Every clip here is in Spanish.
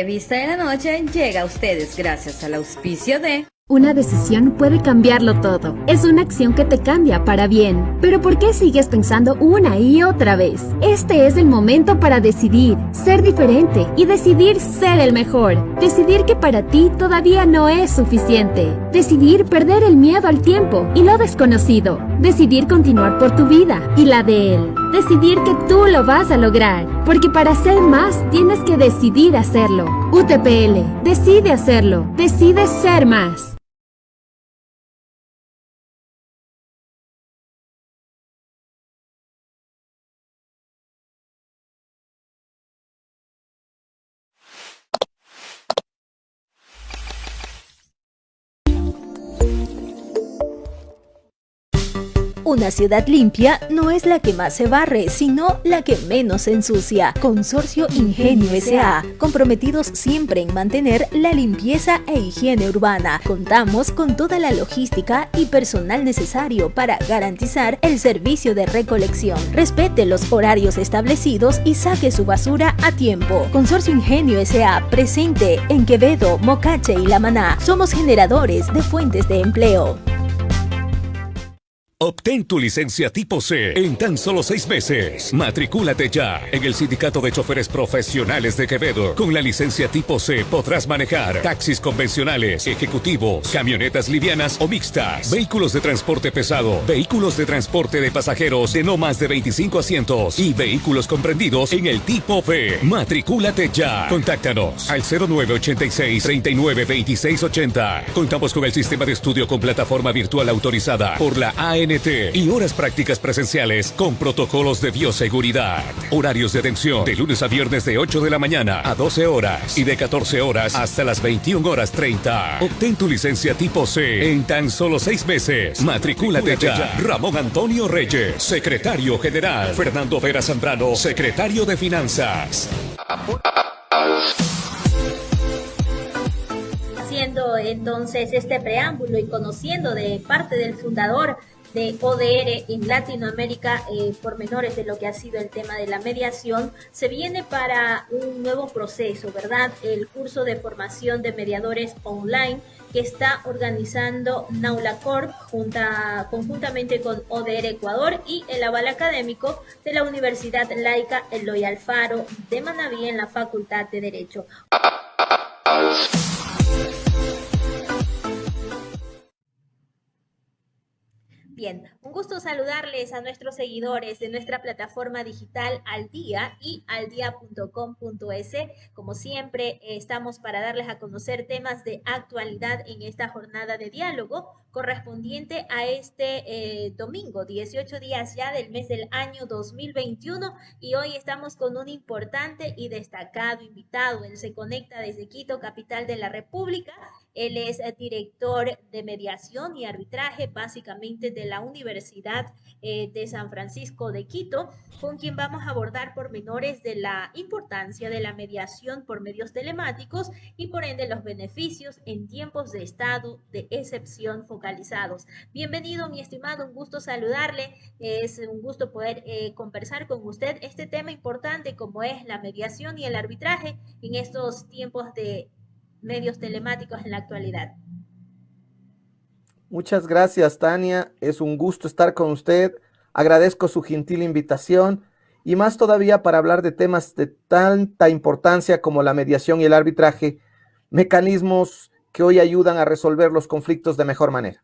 La entrevista de la noche llega a ustedes gracias al auspicio de... Una decisión puede cambiarlo todo. Es una acción que te cambia para bien. Pero ¿por qué sigues pensando una y otra vez? Este es el momento para decidir, ser diferente y decidir ser el mejor. Decidir que para ti todavía no es suficiente. Decidir perder el miedo al tiempo y lo desconocido. Decidir continuar por tu vida y la de él. Decidir que tú lo vas a lograr. Porque para ser más tienes que decidir hacerlo. UTPL, decide hacerlo. Decide ser más. Una ciudad limpia no es la que más se barre, sino la que menos se ensucia. Consorcio Ingenio S.A. Comprometidos siempre en mantener la limpieza e higiene urbana. Contamos con toda la logística y personal necesario para garantizar el servicio de recolección. Respete los horarios establecidos y saque su basura a tiempo. Consorcio Ingenio S.A. presente en Quevedo, Mocache y La Maná. Somos generadores de fuentes de empleo. Obtén tu licencia tipo C en tan solo seis meses. Matricúlate ya en el Sindicato de Choferes Profesionales de Quevedo. Con la licencia tipo C podrás manejar taxis convencionales, ejecutivos, camionetas livianas o mixtas, vehículos de transporte pesado, vehículos de transporte de pasajeros de no más de 25 asientos y vehículos comprendidos en el tipo B. Matricúlate ya. Contáctanos al 0986 39 Contamos con el sistema de estudio con plataforma virtual autorizada por la AN y horas prácticas presenciales con protocolos de bioseguridad. Horarios de atención de lunes a viernes de 8 de la mañana a 12 horas y de 14 horas hasta las 21 horas 30. Obtén tu licencia tipo C en tan solo seis meses. Matricúlate ya. Ramón Antonio Reyes, secretario general. Fernando Vera Zambrano, secretario de Finanzas. Haciendo entonces este preámbulo y conociendo de parte del fundador de ODR en Latinoamérica, eh, por menores de lo que ha sido el tema de la mediación, se viene para un nuevo proceso, ¿verdad? El curso de formación de mediadores online que está organizando Naula Corp junta, conjuntamente con ODR Ecuador y el aval académico de la Universidad Laica Eloy Alfaro de Manaví en la Facultad de Derecho. Bien, un gusto saludarles a nuestros seguidores de nuestra plataforma digital Al Día y aldia.com.es. Como siempre, estamos para darles a conocer temas de actualidad en esta jornada de diálogo correspondiente a este eh, domingo, 18 días ya del mes del año 2021 y hoy estamos con un importante y destacado invitado. Él se conecta desde Quito, capital de la República. Él es director de mediación y arbitraje básicamente de la Universidad eh, de San Francisco de Quito, con quien vamos a abordar pormenores de la importancia de la mediación por medios telemáticos y por ende los beneficios en tiempos de estado de excepción focalizados. Bienvenido, mi estimado, un gusto saludarle. Es un gusto poder eh, conversar con usted este tema importante como es la mediación y el arbitraje en estos tiempos de medios telemáticos en la actualidad. Muchas gracias, Tania. Es un gusto estar con usted. Agradezco su gentil invitación y más todavía para hablar de temas de tanta importancia como la mediación y el arbitraje, mecanismos que hoy ayudan a resolver los conflictos de mejor manera.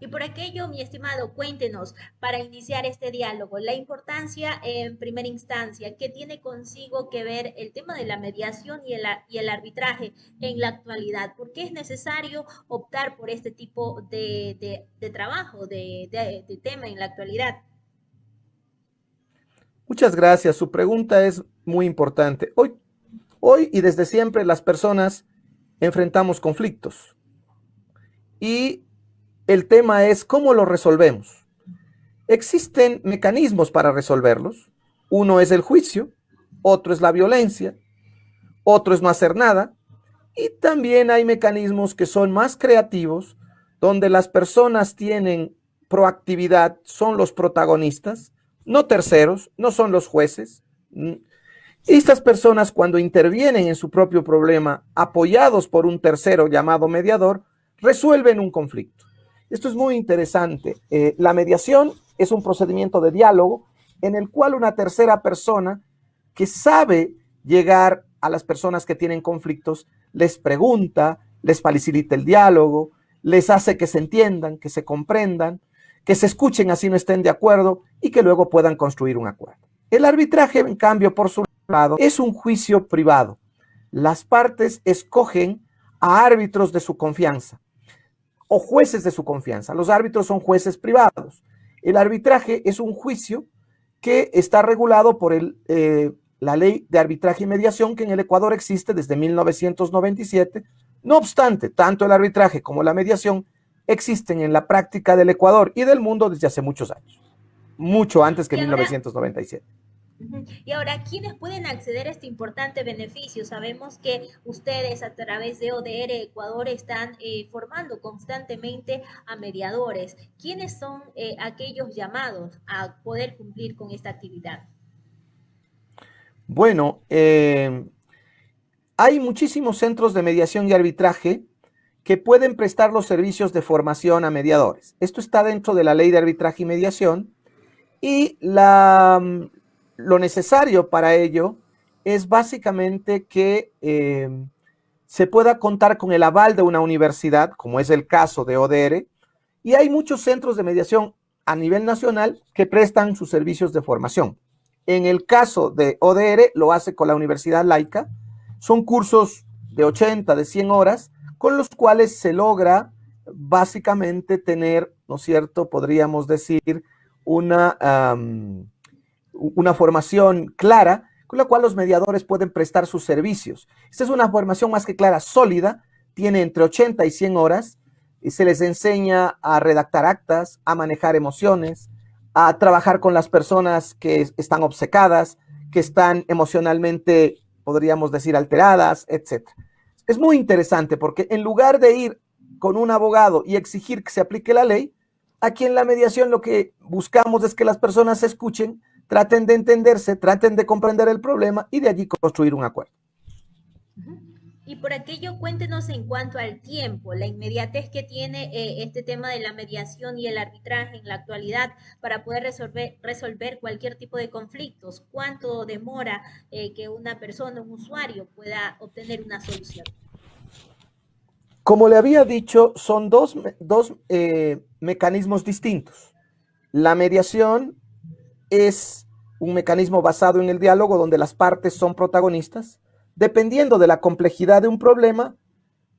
Y por aquello, mi estimado, cuéntenos para iniciar este diálogo la importancia en primera instancia que tiene consigo que ver el tema de la mediación y el, y el arbitraje en la actualidad. ¿Por qué es necesario optar por este tipo de, trabajo, de, de tema en la actualidad? Muchas gracias. Su pregunta es muy importante. Hoy, hoy y desde siempre las personas enfrentamos conflictos. Y el tema es cómo lo resolvemos. Existen mecanismos para resolverlos. Uno es el juicio, otro es la violencia, otro es no hacer nada. Y también hay mecanismos que son más creativos, donde las personas tienen proactividad, son los protagonistas, no terceros, no son los jueces. Estas personas cuando intervienen en su propio problema, apoyados por un tercero llamado mediador, resuelven un conflicto. Esto es muy interesante. Eh, la mediación es un procedimiento de diálogo en el cual una tercera persona que sabe llegar a las personas que tienen conflictos, les pregunta, les facilita el diálogo, les hace que se entiendan, que se comprendan, que se escuchen así no estén de acuerdo y que luego puedan construir un acuerdo. El arbitraje, en cambio, por su lado, es un juicio privado. Las partes escogen a árbitros de su confianza o jueces de su confianza. Los árbitros son jueces privados. El arbitraje es un juicio que está regulado por el, eh, la ley de arbitraje y mediación que en el Ecuador existe desde 1997. No obstante, tanto el arbitraje como la mediación existen en la práctica del Ecuador y del mundo desde hace muchos años, mucho antes que 1997. Y ahora, ¿quiénes pueden acceder a este importante beneficio? Sabemos que ustedes a través de ODR Ecuador están eh, formando constantemente a mediadores. ¿Quiénes son eh, aquellos llamados a poder cumplir con esta actividad? Bueno, eh, hay muchísimos centros de mediación y arbitraje que pueden prestar los servicios de formación a mediadores. Esto está dentro de la ley de arbitraje y mediación y la, lo necesario para ello es básicamente que eh, se pueda contar con el aval de una universidad, como es el caso de ODR, y hay muchos centros de mediación a nivel nacional que prestan sus servicios de formación. En el caso de ODR, lo hace con la Universidad Laica. Son cursos de 80, de 100 horas, con los cuales se logra básicamente tener, ¿no es cierto?, podríamos decir, una, una formación clara con la cual los mediadores pueden prestar sus servicios. Esta es una formación más que clara, sólida, tiene entre 80 y 100 horas, y se les enseña a redactar actas, a manejar emociones, a trabajar con las personas que están obcecadas, que están emocionalmente, podríamos decir, alteradas, etc. Es muy interesante porque en lugar de ir con un abogado y exigir que se aplique la ley, aquí en la mediación lo que buscamos es que las personas se escuchen, traten de entenderse, traten de comprender el problema y de allí construir un acuerdo. Y por aquello, cuéntenos en cuanto al tiempo, la inmediatez que tiene eh, este tema de la mediación y el arbitraje en la actualidad para poder resolver, resolver cualquier tipo de conflictos. ¿Cuánto demora eh, que una persona, un usuario, pueda obtener una solución? Como le había dicho, son dos, dos eh, mecanismos distintos. La mediación es un mecanismo basado en el diálogo donde las partes son protagonistas dependiendo de la complejidad de un problema,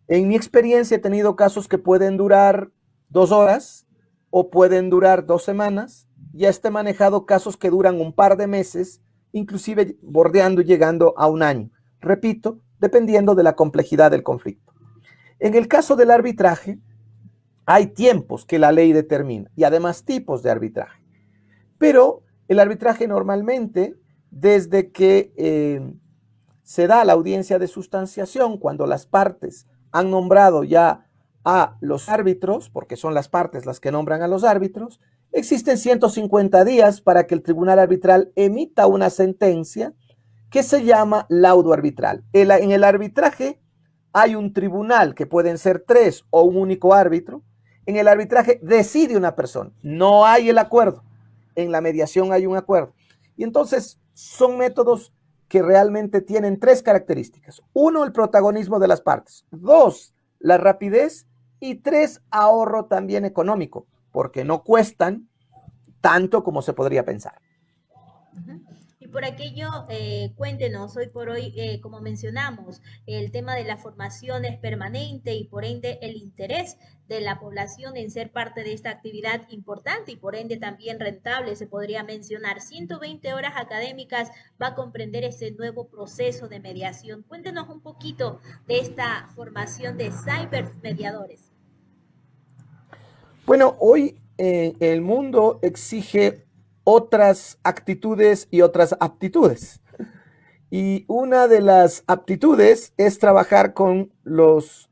en mi experiencia he tenido casos que pueden durar dos horas o pueden durar dos semanas. Ya he manejado casos que duran un par de meses, inclusive bordeando y llegando a un año. Repito, dependiendo de la complejidad del conflicto. En el caso del arbitraje, hay tiempos que la ley determina y además tipos de arbitraje. Pero el arbitraje normalmente, desde que eh, se da la audiencia de sustanciación cuando las partes han nombrado ya a los árbitros, porque son las partes las que nombran a los árbitros, existen 150 días para que el tribunal arbitral emita una sentencia que se llama laudo arbitral. En el arbitraje hay un tribunal que pueden ser tres o un único árbitro. En el arbitraje decide una persona, no hay el acuerdo. En la mediación hay un acuerdo. Y entonces son métodos que realmente tienen tres características. Uno, el protagonismo de las partes. Dos, la rapidez. Y tres, ahorro también económico, porque no cuestan tanto como se podría pensar por aquello, eh, cuéntenos hoy por hoy, eh, como mencionamos, el tema de la formación es permanente y por ende el interés de la población en ser parte de esta actividad importante y por ende también rentable, se podría mencionar. 120 horas académicas va a comprender ese nuevo proceso de mediación. Cuéntenos un poquito de esta formación de cyber mediadores. Bueno, hoy eh, el mundo exige otras actitudes y otras aptitudes. Y una de las aptitudes es trabajar con los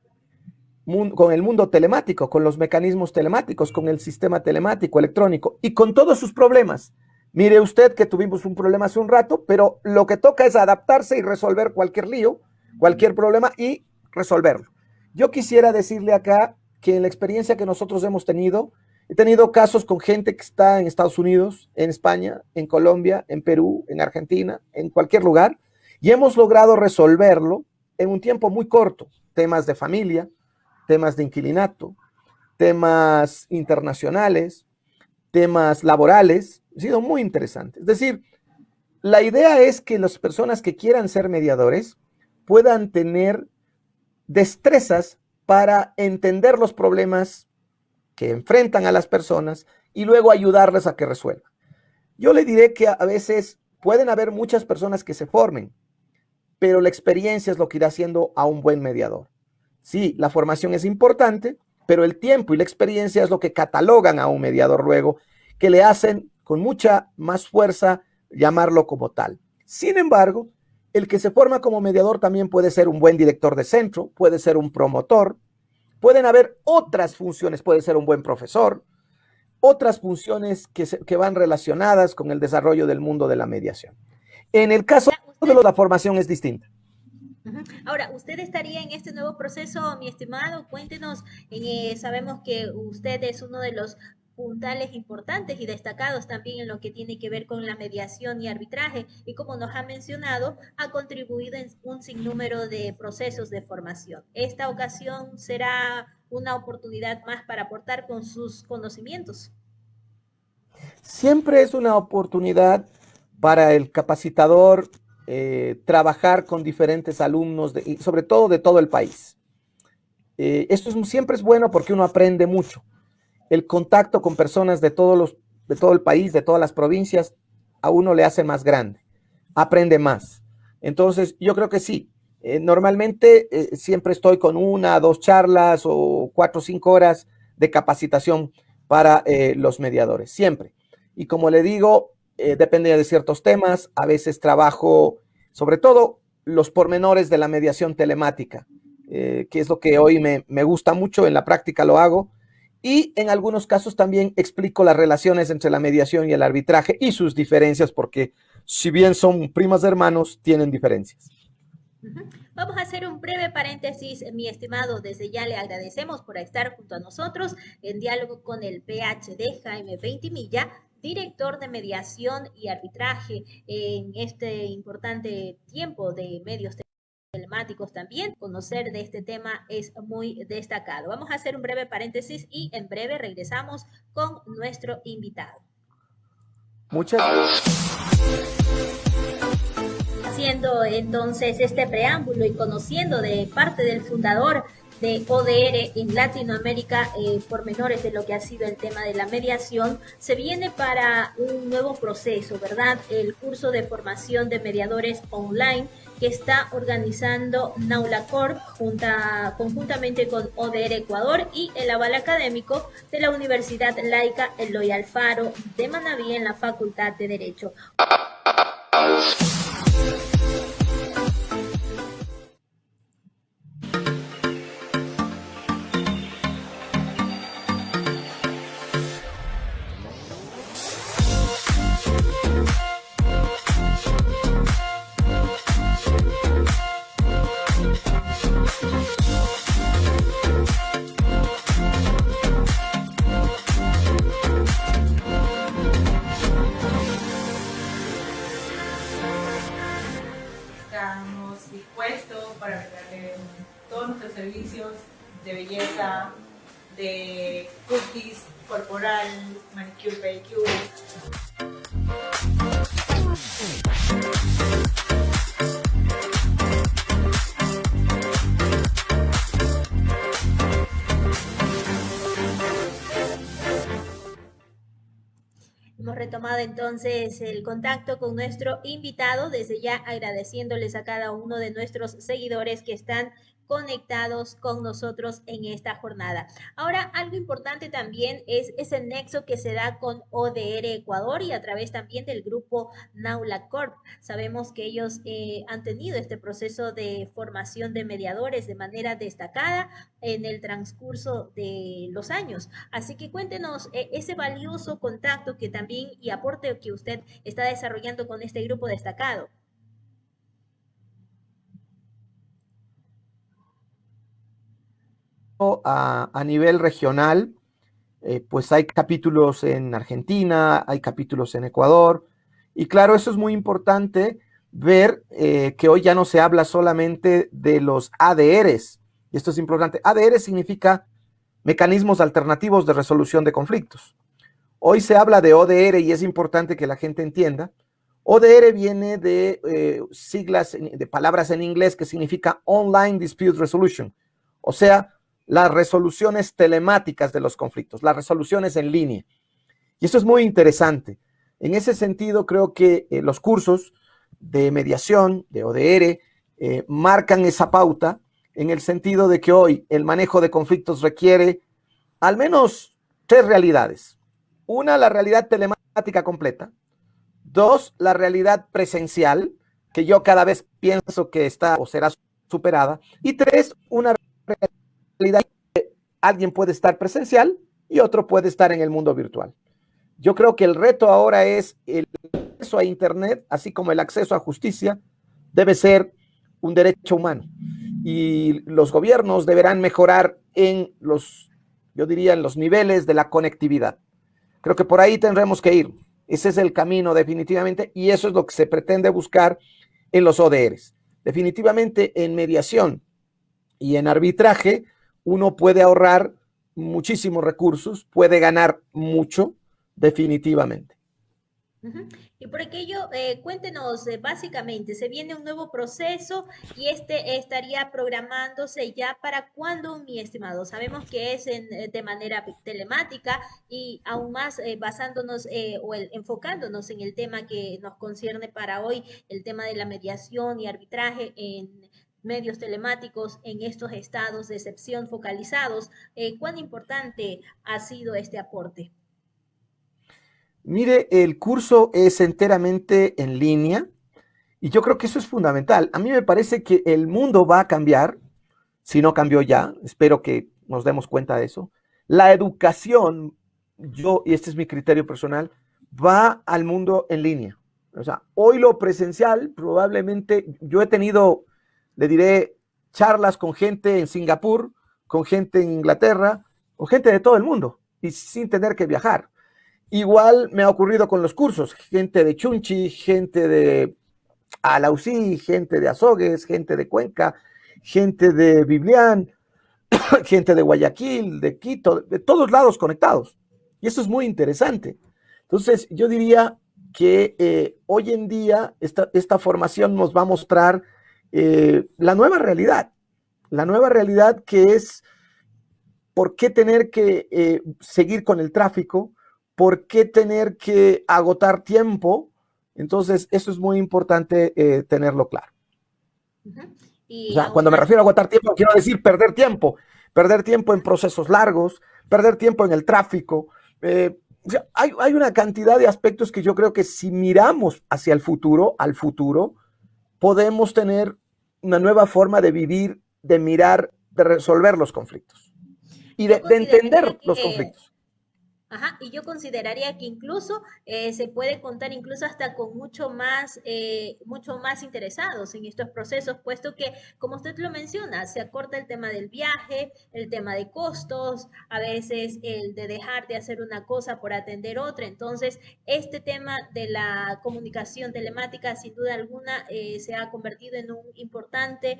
con el mundo telemático, con los mecanismos telemáticos, con el sistema telemático electrónico y con todos sus problemas, Mire usted que tuvimos un problema hace un rato, pero lo que toca es adaptarse y resolver cualquier lío, cualquier problema y resolverlo. Yo quisiera decirle acá que en la experiencia que nosotros hemos tenido, he tenido casos con gente que está en Estados Unidos, en España, en Colombia, en Perú, en Argentina, en cualquier lugar, y hemos logrado resolverlo en un tiempo muy corto. Temas de familia, temas de inquilinato, temas internacionales, temas laborales, ha sido muy interesante. Es decir, la idea es que las personas que quieran ser mediadores puedan tener destrezas para entender los problemas que enfrentan a las personas y luego ayudarles a que resuelvan. Yo le diré que a veces pueden haber muchas personas que se formen, pero la experiencia es lo que irá haciendo a un buen mediador. Sí, la formación es importante, pero el tiempo y la experiencia es lo que catalogan a un mediador luego, que le hacen con mucha más fuerza llamarlo como tal. Sin embargo, el que se forma como mediador también puede ser un buen director de centro, puede ser un promotor, pueden haber otras funciones, puede ser un buen profesor, otras funciones que, que van relacionadas con el desarrollo del mundo de la mediación. En el caso de la formación es distinta. Ahora, ¿usted estaría en este nuevo proceso, mi estimado? Cuéntenos, eh, sabemos que usted es uno de los puntales importantes y destacados también en lo que tiene que ver con la mediación y arbitraje y como nos ha mencionado, ha contribuido en un sinnúmero de procesos de formación. Esta ocasión será una oportunidad más para aportar con sus conocimientos. Siempre es una oportunidad para el capacitador eh, trabajar con diferentes alumnos, y sobre todo de todo el país. Eh, esto siempre es bueno porque uno aprende mucho el contacto con personas de, todos los, de todo el país, de todas las provincias, a uno le hace más grande, aprende más. Entonces, yo creo que sí. Eh, normalmente eh, siempre estoy con una, dos charlas o cuatro o cinco horas de capacitación para eh, los mediadores, siempre. Y como le digo, depende de ciertos temas. A veces trabajo, sobre todo, los pormenores de la mediación telemática, que es lo que hoy me, me gusta mucho. En la práctica lo hago y en algunos casos también explico las relaciones entre la mediación y el arbitraje y sus diferencias, porque si bien son primas hermanos, tienen diferencias. Vamos a hacer un breve paréntesis, mi estimado. Desde ya le agradecemos por estar junto a nosotros en diálogo con el PhD Jaime Veintimilla, director de mediación y arbitraje en este importante tiempo de medios telemáticos también. Conocer de este tema es muy destacado. Vamos a hacer un breve paréntesis y en breve regresamos con nuestro invitado. Muchas Haciendo entonces este preámbulo y conociendo de parte del fundador de ODR en Latinoamérica eh, por menores de lo que ha sido el tema de la mediación, se viene para un nuevo proceso, ¿verdad? El curso de formación de mediadores online que está organizando Naulacorp junta, conjuntamente con ODR Ecuador y el aval académico de la Universidad Laica Eloy Alfaro de Manaví en la Facultad de Derecho. Entonces el contacto con nuestro invitado, desde ya agradeciéndoles a cada uno de nuestros seguidores que están conectados con nosotros en esta jornada. Ahora, algo importante también es ese nexo que se da con ODR Ecuador y a través también del grupo Naula Corp. Sabemos que ellos eh, han tenido este proceso de formación de mediadores de manera destacada en el transcurso de los años. Así que cuéntenos eh, ese valioso contacto que también y aporte que usted está desarrollando con este grupo destacado. A, nivel regional, eh, pues hay capítulos en Argentina, hay capítulos en Ecuador, y claro, eso es muy importante ver eh, que hoy ya no se habla solamente de los ADRs, y esto es importante. ADR significa mecanismos alternativos de resolución de conflictos. Hoy se habla de ODR y es importante que la gente entienda. ODR viene de eh, siglas, de palabras en inglés que significa Online Dispute Resolution, o sea, las resoluciones telemáticas de los conflictos, las resoluciones en línea. Y eso es muy interesante. En ese sentido, creo que eh, los cursos de mediación, de ODR, eh, marcan esa pauta en el sentido de que hoy el manejo de conflictos requiere al menos tres realidades. Una, la realidad telemática completa. Dos, la realidad presencial, que yo cada vez pienso que está o será superada. Y tres, una alguien puede estar presencial y otro puede estar en el mundo virtual. Yo creo que el reto ahora es el acceso a Internet, así como el acceso a justicia, debe ser un derecho humano. Y los gobiernos deberán mejorar en los, yo diría, en los niveles de la conectividad. Creo que por ahí tendremos que ir. Ese es el camino definitivamente y eso es lo que se pretende buscar en los ODRs. Definitivamente en mediación y en arbitraje uno puede ahorrar muchísimos recursos, puede ganar mucho, definitivamente. Y por aquello, eh, cuéntenos eh, básicamente, se viene un nuevo proceso y este estaría programándose ya para cuándo, mi estimado. Sabemos que es eh, de manera telemática y aún más basándonos o enfocándonos en el tema que nos concierne para hoy, el tema de la mediación y arbitraje en medios telemáticos en estos estados de excepción focalizados. Eh, ¿Cuán importante ha sido este aporte? Mire, el curso es enteramente en línea y yo creo que eso es fundamental. A mí me parece que el mundo va a cambiar, si no cambió ya, espero que nos demos cuenta de eso. La educación, yo, y este es mi criterio personal, va al mundo en línea. O sea, hoy lo presencial, probablemente, yo he tenido le diré charlas con gente en Singapur, con gente en Inglaterra, con gente de todo el mundo y sin tener que viajar. Igual me ha ocurrido con los cursos, gente de Chunchi, gente de Alausí, gente de Azogues, gente de Cuenca, gente de Biblián, gente de Guayaquil, de Quito, de todos lados conectados. Y eso es muy interesante. Entonces, yo diría que eh, hoy en día esta, esta formación nos va a mostrar eh, la nueva realidad, la nueva realidad que es por qué tener que eh, seguir con el tráfico, por qué tener que agotar tiempo. Entonces, eso es muy importante eh, tenerlo claro. cuando me refiero a agotar tiempo, quiero decir perder tiempo, perder tiempo en procesos largos, perder tiempo en el tráfico. hay, hay una cantidad de aspectos que yo creo que si miramos hacia el futuro, al futuro, podemos tener una nueva forma de vivir, de mirar, de resolver los conflictos y de, entender los conflictos. Ajá, y yo consideraría que incluso eh, se puede contar incluso hasta con mucho más, eh, mucho más interesados en estos procesos, puesto que, como usted lo menciona, se acorta el tema del viaje, el tema de costos, a veces el de dejar de hacer una cosa por atender otra. Entonces, este tema de la comunicación telemática, sin duda alguna, eh, se ha convertido en un importante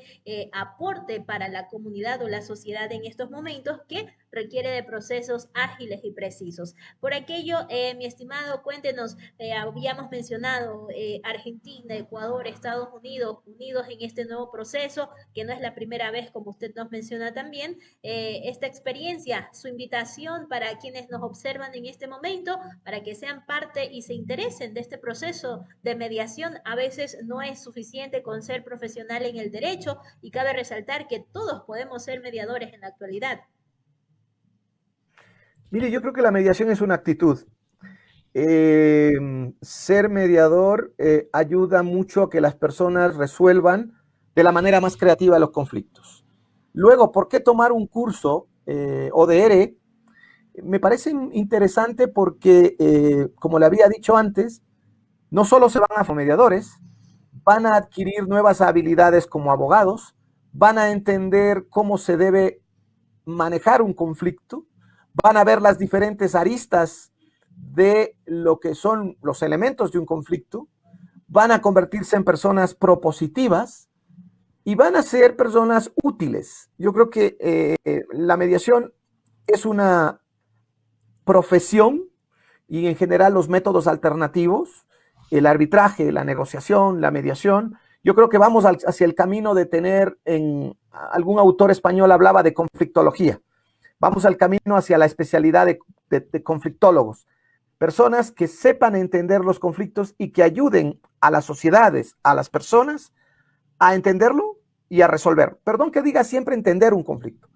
aporte para la comunidad o la sociedad en estos momentos que requiere de procesos ágiles y precisos. Por aquello, eh, mi estimado, cuéntenos, eh, habíamos mencionado eh, Argentina, Ecuador, Estados Unidos, unidos en este nuevo proceso, que no es la primera vez, como usted nos menciona también, esta experiencia, su invitación para quienes nos observan en este momento, para que sean parte y se interesen de este proceso de mediación. A veces no es suficiente con ser profesional en el derecho y cabe resaltar que todos podemos ser mediadores en la actualidad. Mire, yo creo que la mediación es una actitud. Em, ser mediador eh, ayuda mucho a que las personas resuelvan de la manera más creativa los conflictos. Luego, ¿por qué tomar un curso eh, ODR? Me parece interesante porque, eh, como le había dicho antes, no solo se van a mediadores, van a adquirir nuevas habilidades como abogados, van a entender cómo se debe manejar un conflicto, van a ver las diferentes aristas de lo que son los elementos de un conflicto, van a convertirse en personas propositivas y van a ser personas útiles. Yo creo que eh, la mediación es una profesión y en general los métodos alternativos, el arbitraje, la negociación, la mediación, yo creo que vamos hacia el camino de tener en algún autor español hablaba de conflictología Vamos al camino hacia la especialidad de, conflictólogos. Personas que sepan entender los conflictos y que ayuden a las sociedades, a las personas, a entenderlo y a resolver. Perdón que diga siempre entender un conflicto,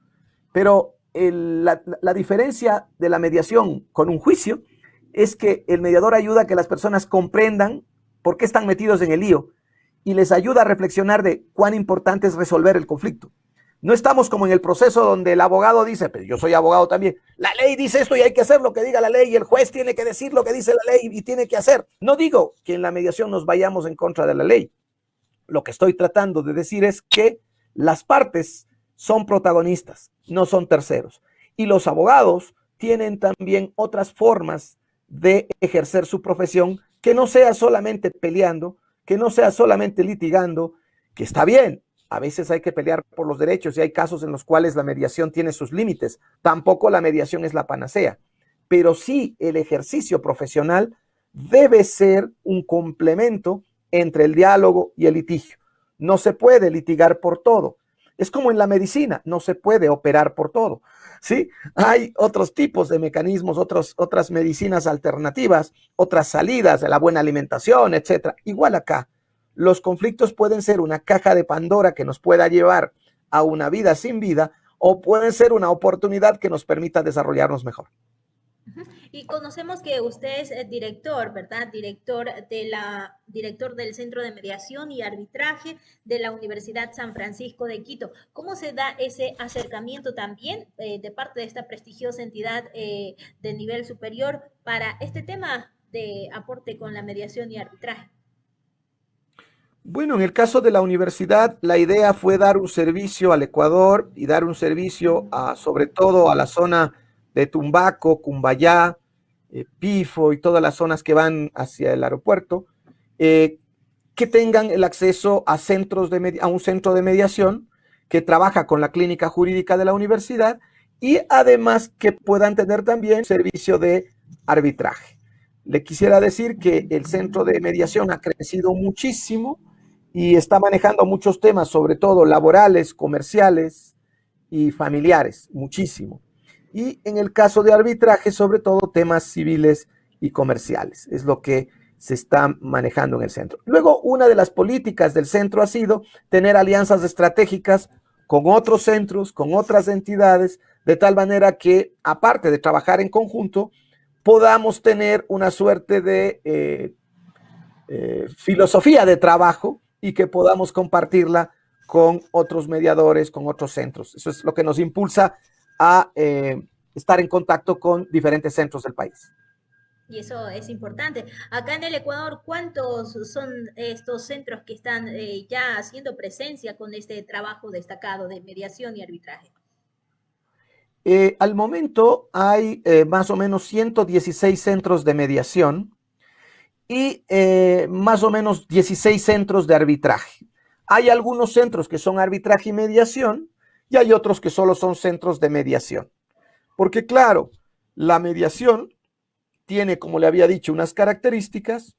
pero la, la, diferencia de la mediación con un juicio es que el mediador ayuda a que las personas comprendan por qué están metidos en el lío y les ayuda a reflexionar de cuán importante es resolver el conflicto. No estamos como en el proceso donde el abogado dice, pero yo soy abogado también, la ley dice esto y hay que hacer lo que diga la ley y el juez tiene que decir lo que dice la ley y tiene que hacer. No digo que en la mediación nos vayamos en contra de la ley. Lo que estoy tratando de decir es que las partes son protagonistas, no son terceros. Y los abogados tienen también otras formas de ejercer su profesión que no sea solamente peleando, que no sea solamente litigando, que está bien, a veces hay que pelear por los derechos y hay casos en los cuales la mediación tiene sus límites. Tampoco la mediación es la panacea, pero sí el ejercicio profesional debe ser un complemento entre el diálogo y el litigio. No se puede litigar por todo. Es como en la medicina, no se puede operar por todo. ¿sí? Hay otros tipos de mecanismos, otras medicinas alternativas, otras salidas de la buena alimentación, etc. Igual acá, los conflictos pueden ser una caja de Pandora que nos pueda llevar a una vida sin vida o pueden ser una oportunidad que nos permita desarrollarnos mejor. Y conocemos que usted es eh, director, ¿verdad? Director, de la, director del Centro de Mediación y Arbitraje de la Universidad San Francisco de Quito. ¿Cómo se da ese acercamiento también eh, de parte de esta prestigiosa entidad eh, de nivel superior para este tema de aporte con la mediación y arbitraje? Bueno, en el caso de la universidad, la idea fue dar un servicio al Ecuador y dar un servicio a, sobre todo a la zona de Tumbaco, Cumbayá, eh, Pifo y todas las zonas que van hacia el aeropuerto, eh, que tengan el acceso a, centros de a un centro de mediación que trabaja con la clínica jurídica de la universidad y además que puedan tener también servicio de arbitraje. Le quisiera decir que el centro de mediación ha crecido muchísimo, y está manejando muchos temas, sobre todo laborales, comerciales y familiares, muchísimo. Y en el caso de arbitraje, sobre todo temas civiles y comerciales, es lo que se está manejando en el centro. Luego, una de las políticas del centro ha sido tener alianzas estratégicas con otros centros, con otras entidades, de tal manera que, aparte de trabajar en conjunto, podamos tener una suerte de eh, eh, filosofía de trabajo y que podamos compartirla con otros mediadores, con otros centros. Eso es lo que nos impulsa a eh, estar en contacto con diferentes centros del país. Y eso es importante. Acá en el Ecuador, ¿cuántos son estos centros que están eh, ya haciendo presencia con este trabajo destacado de mediación y arbitraje? Eh, al momento hay más o menos 116 centros de mediación y eh, más o menos 16 centros de arbitraje. Hay algunos centros que son arbitraje y mediación y hay otros que solo son centros de mediación. Porque claro, la mediación tiene, como le había dicho, unas características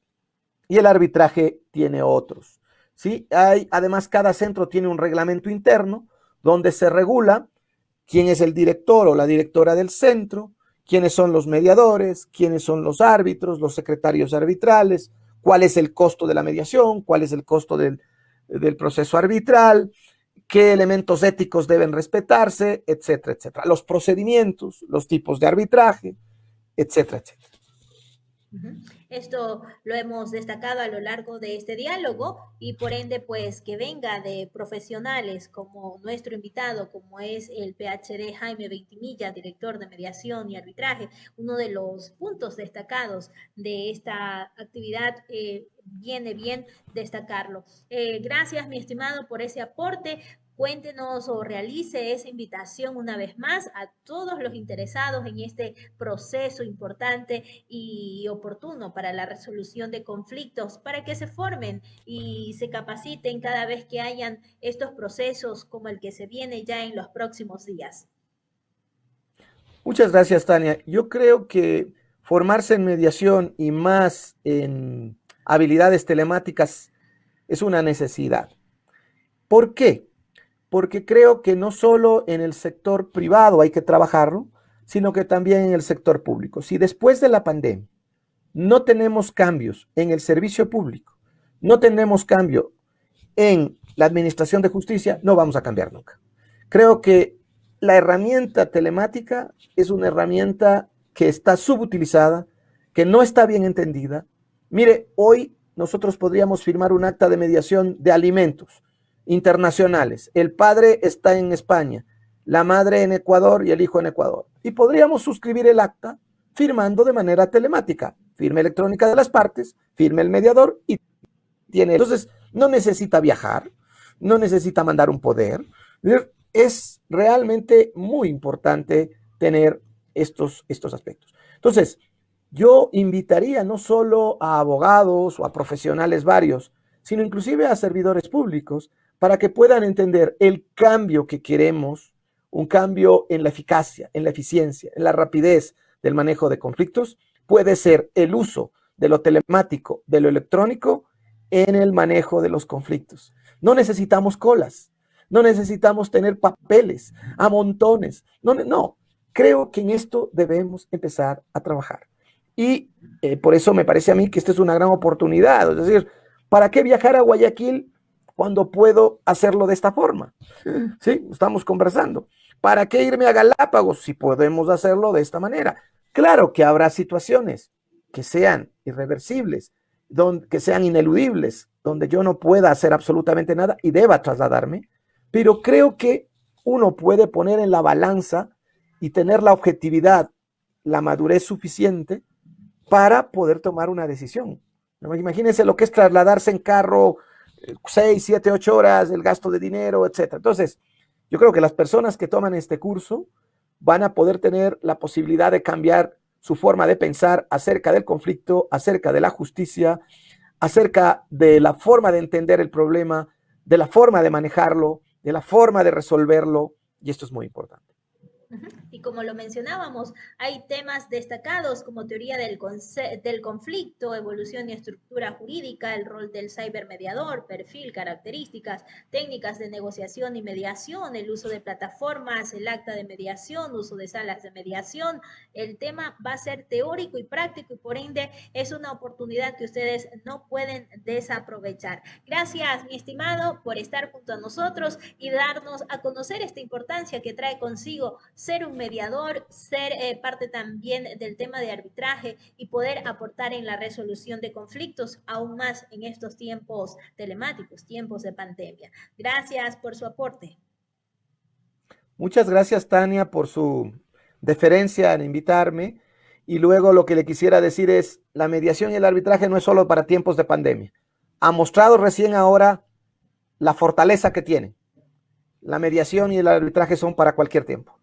y el arbitraje tiene otros. ¿sí? Hay, además, cada centro tiene un reglamento interno donde se regula quién es el director o la directora del centro, quiénes son los mediadores, quiénes son los árbitros, los secretarios arbitrales, cuál es el costo de la mediación, cuál es el costo del, del proceso arbitral, qué elementos éticos deben respetarse, etcétera, etcétera. Los procedimientos, los tipos de arbitraje, etcétera, etcétera. Esto lo hemos destacado a lo largo de este diálogo y por ende, pues que venga de profesionales como nuestro invitado, como es el PhD Jaime Veitimilla, director de mediación y arbitraje, uno de los puntos destacados de esta actividad. Eh, viene bien destacarlo. Eh, gracias, mi estimado, por ese aporte. Cuéntenos o realice esa invitación una vez más a todos los interesados en este proceso importante y oportuno para la resolución de conflictos, para que se formen y se capaciten cada vez que hayan estos procesos como el que se viene ya en los próximos días. Muchas gracias, Tania. Yo creo que formarse en mediación y más en habilidades telemáticas es una necesidad. ¿Por qué? Porque creo que no solo en el sector privado hay que trabajarlo, sino que también en el sector público. Si después de la pandemia no tenemos cambios en el servicio público, no tenemos cambio en la administración de justicia, no vamos a cambiar nunca. Creo que la herramienta telemática es una herramienta que está subutilizada, que no está bien entendida. Mire, hoy nosotros podríamos firmar un acta de mediación de alimentos internacionales. El padre está en España, la madre en Ecuador y el hijo en Ecuador. Y podríamos suscribir el acta firmando de manera telemática, firma electrónica de las partes, firme el mediador y tiene. Entonces, no necesita viajar, no necesita mandar un poder. Es realmente muy importante tener estos, estos aspectos. Entonces, yo invitaría no solo a abogados o a profesionales varios, sino inclusive a servidores públicos para que puedan entender el cambio que queremos, un cambio en la eficacia, en la eficiencia, en la rapidez del manejo de conflictos, puede ser el uso de lo telemático, de lo electrónico en el manejo de los conflictos. No necesitamos colas, no necesitamos tener papeles a montones. No, no, creo que en esto debemos empezar a trabajar. Y eh, por eso me parece a mí que esta es una gran oportunidad. Es decir, ¿para qué viajar a Guayaquil cuando puedo hacerlo de esta forma? Sí, estamos conversando. ¿Para qué irme a Galápagos si podemos hacerlo de esta manera? Claro que habrá situaciones que sean irreversibles, que sean ineludibles, donde yo no pueda hacer absolutamente nada y deba trasladarme, pero creo que uno puede poner en la balanza y tener la objetividad, la madurez suficiente para poder tomar una decisión. Imagínense lo que es trasladarse en carro 6, 7, 8 horas, el gasto de dinero, etc. Entonces, yo creo que las personas que toman este curso van a poder tener la posibilidad de cambiar su forma de pensar acerca del conflicto, acerca de la justicia, acerca de la forma de entender el problema, de la forma de manejarlo, de la forma de resolverlo, y esto es muy importante. Y como lo mencionábamos, hay temas destacados como teoría del, del conflicto, evolución y estructura jurídica, el rol del cibermediador, perfil, características, técnicas de negociación y mediación, el uso de plataformas, el acta de mediación, uso de salas de mediación. El tema va a ser teórico y práctico y por ende es una oportunidad que ustedes no pueden desaprovechar. Gracias, mi estimado, por estar junto a nosotros y darnos a conocer esta importancia que trae consigo ser un mediador, ser eh, parte también del tema de arbitraje y poder aportar en la resolución de conflictos, aún más en estos tiempos telemáticos, tiempos de pandemia. Gracias por su aporte. Muchas gracias, Tania, por su deferencia en invitarme. Y luego lo que le quisiera decir es, la mediación y el arbitraje no es solo para tiempos de pandemia. Ha mostrado recién ahora la fortaleza que tiene. La mediación y el arbitraje son para cualquier tiempo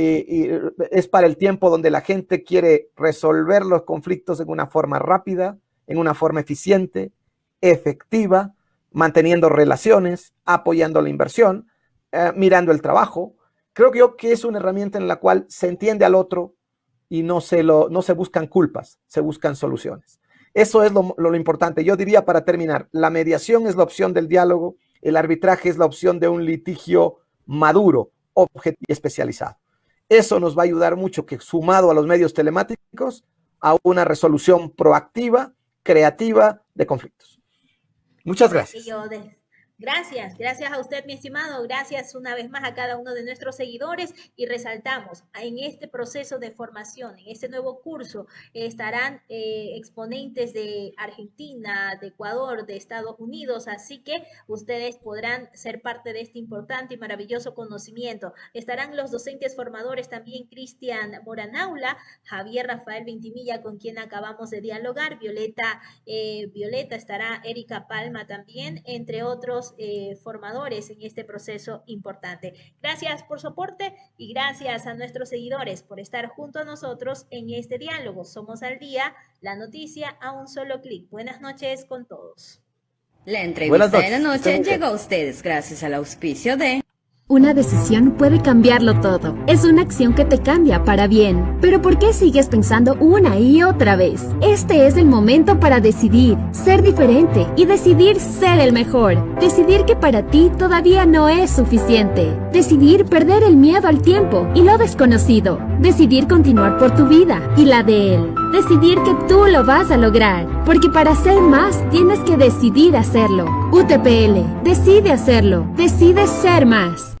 y es para el tiempo donde la gente quiere resolver los conflictos en una forma rápida, en una forma eficiente, efectiva, manteniendo relaciones, apoyando la inversión, eh, mirando el trabajo, creo que yo que es una herramienta en la cual se entiende al otro y no se, no se buscan culpas, se buscan soluciones. Eso es lo, lo importante. Yo diría para terminar, la mediación es la opción del diálogo, el arbitraje es la opción de un litigio maduro, objetivo y especializado. Eso nos va a ayudar mucho que sumado a los medios telemáticos a una resolución proactiva, creativa de conflictos. Muchas gracias. Gracias, gracias a usted, mi estimado. Gracias una vez más a cada uno de nuestros seguidores y resaltamos, en este proceso de formación, en este nuevo curso, estarán eh, exponentes de Argentina, de Ecuador, de Estados Unidos, así que ustedes podrán ser parte de este importante y maravilloso conocimiento. Estarán los docentes formadores también, Cristian Moranaula, Javier Rafael Vintimilla, con quien acabamos de dialogar, Violeta, eh, Violeta estará Erika Palma también, entre otros eh, formadores en este proceso importante. Gracias por su aporte y gracias a nuestros seguidores por estar junto a nosotros en este diálogo. Somos al día, la noticia a un solo clic. Buenas noches con todos. La entrevista de la noche llegó a ustedes gracias al auspicio de... Una decisión puede cambiarlo todo. Es una acción que te cambia para bien. Pero ¿por qué sigues pensando una y otra vez? Este es el momento para decidir, ser diferente y decidir ser el mejor. Decidir que para ti todavía no es suficiente. Decidir perder el miedo al tiempo y lo desconocido. Decidir continuar por tu vida y la de él. Decidir que tú lo vas a lograr. Porque para ser más tienes que decidir hacerlo. UTPL, decide hacerlo. Decide ser más.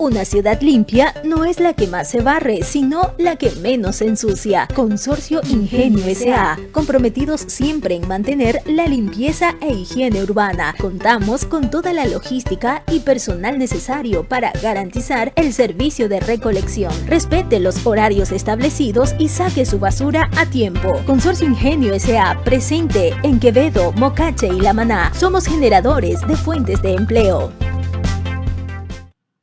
Una ciudad limpia no es la que más se barre, sino la que menos se ensucia. Consorcio Ingenio S.A. Comprometidos siempre en mantener la limpieza e higiene urbana. Contamos con toda la logística y personal necesario para garantizar el servicio de recolección. Respete los horarios establecidos y saque su basura a tiempo. Consorcio Ingenio S.A. presente en Quevedo, Mocache y La Maná. Somos generadores de fuentes de empleo.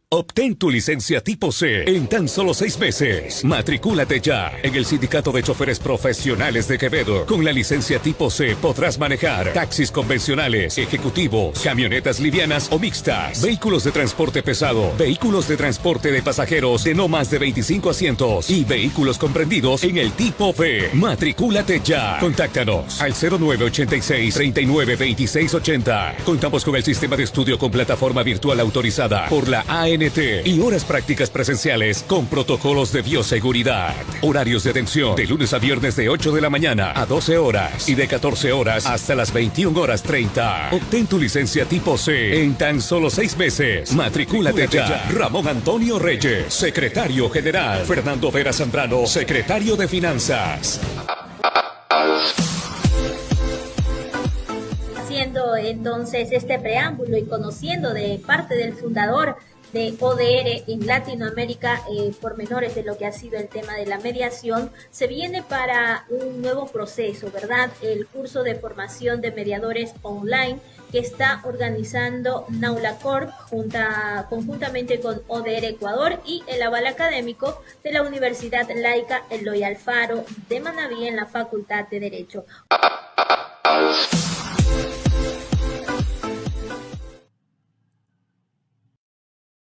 Obtén tu licencia tipo C en tan solo seis meses. Matricúlate ya en el Sindicato de Choferes Profesionales de Quevedo. Con la licencia tipo C podrás manejar taxis convencionales, ejecutivos, camionetas livianas o mixtas, vehículos de transporte pesado, vehículos de transporte de pasajeros de no más de 25 asientos y vehículos comprendidos en el tipo B. Matricúlate ya. Contáctanos al 0986 39 Contamos con el sistema de estudio con plataforma virtual autorizada por la AN y horas prácticas presenciales con protocolos de bioseguridad. Horarios de atención de lunes a viernes de 8 de la mañana a 12 horas y de 14 horas hasta las 21 horas 30. Obtén tu licencia tipo C en tan solo seis meses. Matricúlate ya. Ramón Antonio Reyes, secretario general. Fernando Vera Zambrano, secretario de Finanzas. Haciendo entonces este preámbulo y conociendo de parte del fundador de ODR en Latinoamérica, eh, por menores de lo que ha sido el tema de la mediación, se viene para un nuevo proceso, ¿verdad? El curso de formación de mediadores online que está organizando Naula Corp junta, conjuntamente con ODR Ecuador y el aval académico de la Universidad Laica Eloy Alfaro de Manaví en la Facultad de Derecho.